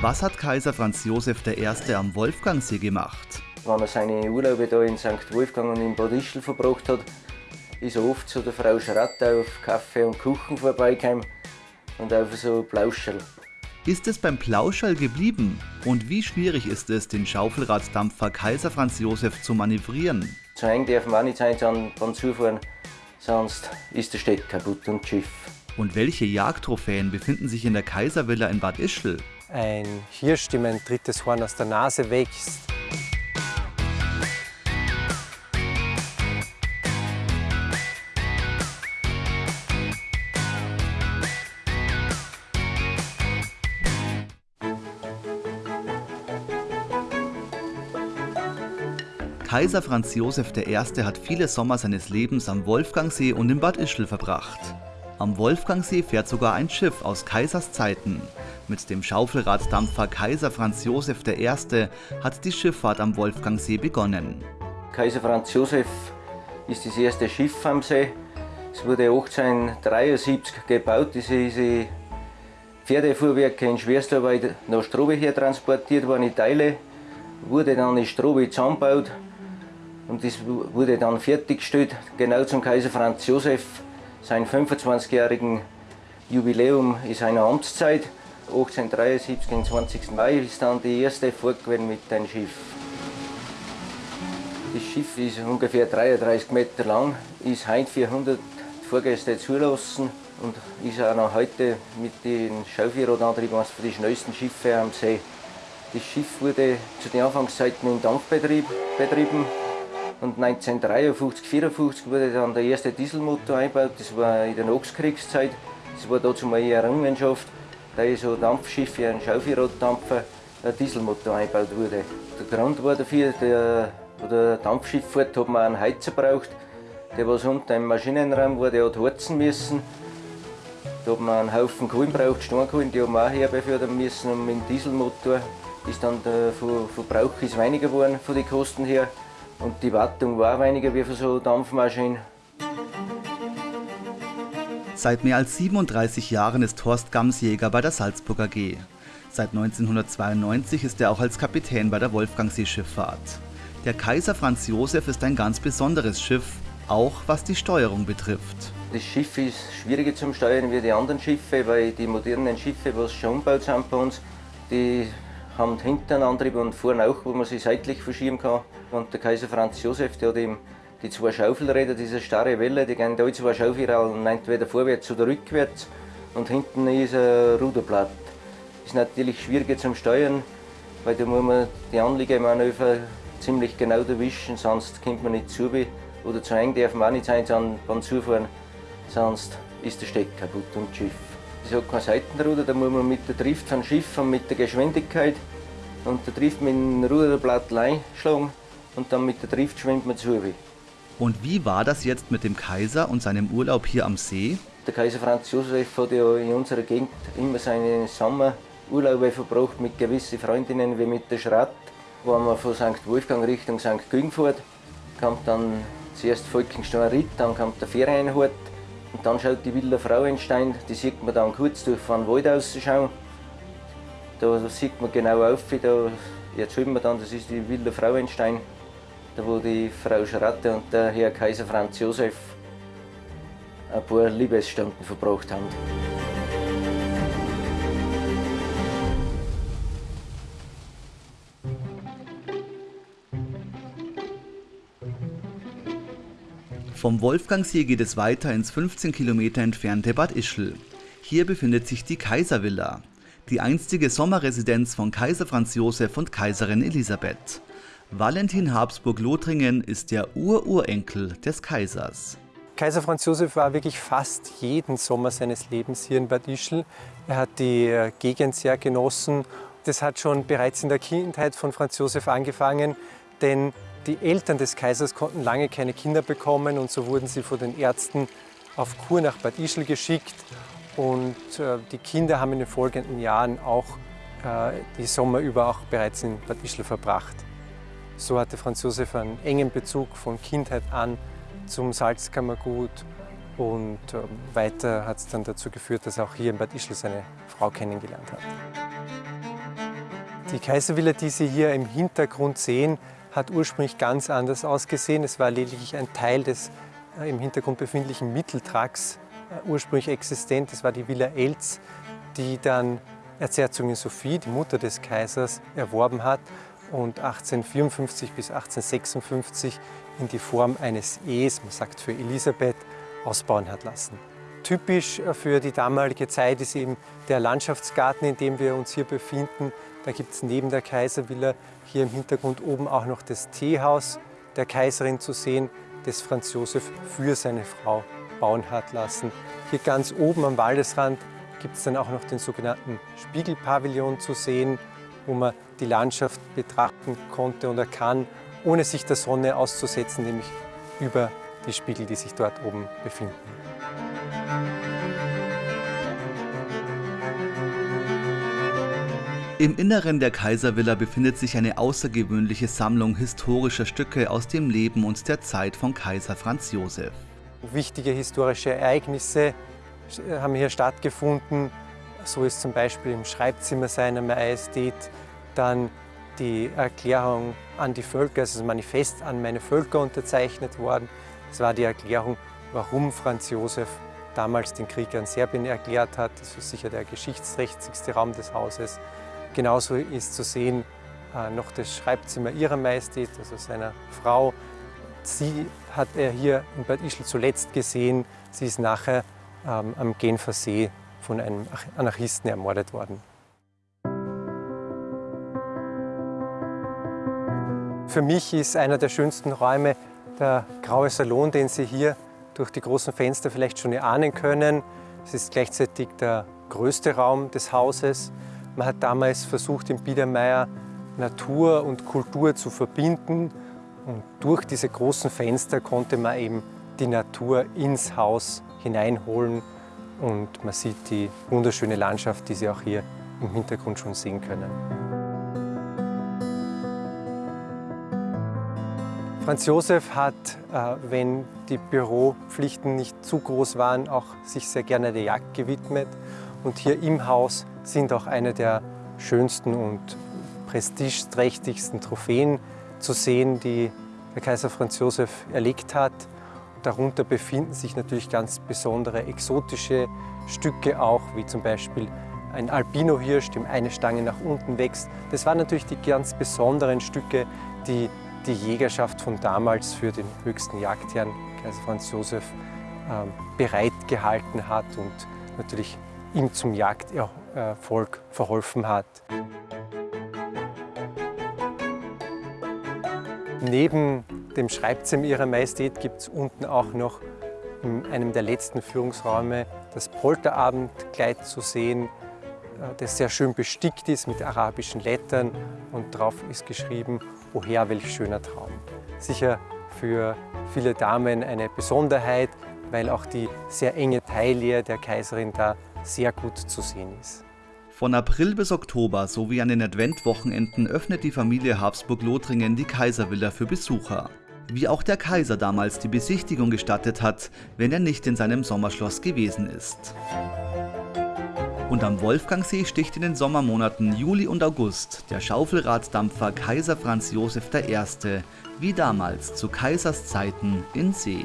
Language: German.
Was hat Kaiser Franz Josef I. am Wolfgangsee gemacht? Wenn er seine Urlaube da in St. Wolfgang und in Bad Ischl verbracht hat, ist er oft zu der Frau Schratter auf Kaffee und Kuchen vorbeigekommen und auf so Plauscherl. Ist es beim Plauscherl geblieben? Und wie schwierig ist es, den Schaufelraddampfer Kaiser Franz Josef zu manövrieren? Zu eng darf man auch nicht sein beim Zufahren, sonst ist der Steck kaputt und Schiff. Und welche Jagdtrophäen befinden sich in der Kaiservilla in Bad Ischl? Ein Hirsch, dem ein drittes Horn aus der Nase wächst. Kaiser Franz Josef I. hat viele Sommer seines Lebens am Wolfgangsee und in Bad Ischl verbracht. Am Wolfgangsee fährt sogar ein Schiff aus Kaisers Zeiten. Mit dem Schaufelraddampfer Kaiser Franz Josef I. hat die Schifffahrt am Wolfgangsee begonnen. Kaiser Franz Josef ist das erste Schiff am See. Es wurde 1873 gebaut. Diese Pferdefuhrwerke in Schwerstarbeit nach Strobe her transportiert worden in Teile. Wurde dann in Strobe zusammengebaut und das wurde dann fertiggestellt, genau zum Kaiser Franz Josef, sein 25-jährigen Jubiläum in seiner Amtszeit. 1873, am 20. Mai, ist dann die erste Fahrt mit dem Schiff. Das Schiff ist ungefähr 33 Meter lang, ist heute 400 Fahrgäste zulassen und ist auch noch heute mit den Schaufenradantrieben eines der schnellsten Schiffe am See. Das Schiff wurde zu den Anfangszeiten im Dampfbetrieb betrieben und 1953, 1954 wurde dann der erste Dieselmotor eingebaut. Das war in der Nachkriegszeit. Das war dazu mal eine Errungenschaft, da in so Dampfschiffe, ein Schaufelraddampfer, ein Dieselmotor eingebaut wurde. Der Grund war dafür, der, wo der Dampfschiff fährt, hat man einen Heizer gebraucht. Der was unter im Maschinenraum war, der hat heizen müssen. Da hat man einen Haufen Kohlen gebraucht, Steinkohlen, die haben wir auch herbefördern müssen. Und mit dem Dieselmotor ist dann der Verbrauch ist weniger geworden von den Kosten her. Und die Wartung war weniger wie für so eine Dampfmaschine. Seit mehr als 37 Jahren ist Horst Gamsjäger bei der Salzburger AG. Seit 1992 ist er auch als Kapitän bei der Wolfgangsee-Schifffahrt. Der Kaiser Franz Josef ist ein ganz besonderes Schiff, auch was die Steuerung betrifft. Das Schiff ist schwieriger zum Steuern wie die anderen Schiffe, weil die modernen Schiffe, die schon umgebaut sind bei uns, die haben hinten einen Antrieb und vorne auch, wo man sie seitlich verschieben kann. Und der Kaiser Franz Josef, der hat eben die zwei Schaufelräder, diese starre Welle, die gehen da zwei Schaufelräder entweder vorwärts oder rückwärts. Und hinten ist ein Ruderblatt. Ist natürlich schwieriger zum Steuern, weil da muss man die Anliegemanöver ziemlich genau erwischen, sonst kommt man nicht zu. Oder zu eng darf man auch nicht sein beim Zufahren, sonst ist der Steck kaputt und Schiff. Es hat kein Seitenruder, da muss man mit der Drift vom Schiff und mit der Geschwindigkeit und der Drift mit dem Ruderblatt einschlagen und dann mit der Drift schwimmt man zu. Und wie war das jetzt mit dem Kaiser und seinem Urlaub hier am See? Der Kaiser Franz Josef hat ja in unserer Gegend immer seine Sommerurlaube verbracht mit gewissen Freundinnen wie mit der Schratt. Wo man von St. Wolfgang Richtung St. Güng fährt, kommt dann zuerst Volkenstein Ritt, dann kommt der Ferienhort und dann schaut die Villa Frauenstein, die sieht man dann kurz durch von Wald ausschauen. Da sieht man genau auf, da erzählt man dann, das ist die Villa Frauenstein, da wo die Frau Schratte und der Herr Kaiser Franz Josef ein paar Liebesstunden verbracht haben. Vom Wolfgangsee geht es weiter ins 15 Kilometer entfernte Bad Ischl. Hier befindet sich die Kaiservilla, die einstige Sommerresidenz von Kaiser Franz Josef und Kaiserin Elisabeth. Valentin Habsburg-Lothringen ist der Ururenkel des Kaisers. Kaiser Franz Josef war wirklich fast jeden Sommer seines Lebens hier in Bad Ischl. Er hat die äh, Gegend sehr genossen. Das hat schon bereits in der Kindheit von Franz Josef angefangen, denn die Eltern des Kaisers konnten lange keine Kinder bekommen und so wurden sie von den Ärzten auf Kur nach Bad Ischl geschickt. Und äh, die Kinder haben in den folgenden Jahren auch äh, die Sommer über auch bereits in Bad Ischl verbracht. So hatte Franz Josef einen engen Bezug von Kindheit an zum Salzkammergut und äh, weiter hat es dann dazu geführt, dass er auch hier in Bad Ischl seine Frau kennengelernt hat. Die Kaiservilla, die Sie hier im Hintergrund sehen, hat ursprünglich ganz anders ausgesehen. Es war lediglich ein Teil des äh, im Hintergrund befindlichen Mitteltracks äh, ursprünglich existent. Das war die Villa Elz, die dann Erzherzogin Sophie, die Mutter des Kaisers, erworben hat und 1854 bis 1856 in die Form eines Ehes, man sagt für Elisabeth, ausbauen hat lassen. Typisch für die damalige Zeit ist eben der Landschaftsgarten, in dem wir uns hier befinden. Da gibt es neben der Kaiservilla hier im Hintergrund oben auch noch das Teehaus der Kaiserin zu sehen, das Franz Josef für seine Frau bauen hat lassen. Hier ganz oben am Waldesrand gibt es dann auch noch den sogenannten Spiegelpavillon zu sehen, wo man die Landschaft betrachten konnte und er kann, ohne sich der Sonne auszusetzen, nämlich über die Spiegel, die sich dort oben befinden. Im Inneren der Kaiservilla befindet sich eine außergewöhnliche Sammlung historischer Stücke aus dem Leben und der Zeit von Kaiser Franz Josef. Wichtige historische Ereignisse haben hier stattgefunden. So ist zum Beispiel im Schreibzimmer seiner Majestät dann die Erklärung an die Völker, also das Manifest an meine Völker unterzeichnet worden. Das war die Erklärung, warum Franz Josef damals den Krieg an Serbien erklärt hat. Das ist sicher der geschichtsträchtigste Raum des Hauses. Genauso ist zu sehen äh, noch das Schreibzimmer ihrer Majestät, also seiner Frau. Sie hat er hier in Bad Ischl zuletzt gesehen. Sie ist nachher ähm, am Genfer See von einem Anarchisten ermordet worden. Für mich ist einer der schönsten Räume der graue Salon, den Sie hier durch die großen Fenster vielleicht schon erahnen können. Es ist gleichzeitig der größte Raum des Hauses. Man hat damals versucht, im Biedermeier Natur und Kultur zu verbinden. Und durch diese großen Fenster konnte man eben die Natur ins Haus hineinholen. Und man sieht die wunderschöne Landschaft, die Sie auch hier im Hintergrund schon sehen können. Franz Josef hat, äh, wenn die Büropflichten nicht zu groß waren, auch sich sehr gerne der Jagd gewidmet. Und hier im Haus sind auch eine der schönsten und prestigeträchtigsten Trophäen zu sehen, die der Kaiser Franz Josef erlegt hat. Darunter befinden sich natürlich ganz besondere exotische Stücke auch, wie zum Beispiel ein Albino-Hirsch, dem eine Stange nach unten wächst. Das waren natürlich die ganz besonderen Stücke, die die Jägerschaft von damals für den höchsten Jagdherrn, Kaiser Franz Josef, ähm, bereitgehalten hat und natürlich ihm zum Jagderfolg verholfen hat. Neben dem Schreibzimmer Ihrer Majestät gibt es unten auch noch in einem der letzten Führungsräume das Polterabendkleid zu sehen, äh, das sehr schön bestickt ist mit arabischen Lettern und drauf ist geschrieben O Herr, welch schöner Traum. Sicher für viele Damen eine Besonderheit, weil auch die sehr enge Taille der Kaiserin da sehr gut zu sehen ist. Von April bis Oktober sowie an den Adventwochenenden öffnet die Familie Habsburg-Lothringen die Kaiservilla für Besucher. Wie auch der Kaiser damals die Besichtigung gestattet hat, wenn er nicht in seinem Sommerschloss gewesen ist. Und am Wolfgangsee sticht in den Sommermonaten Juli und August der Schaufelraddampfer Kaiser Franz Josef I. wie damals zu Kaisers Zeiten in See.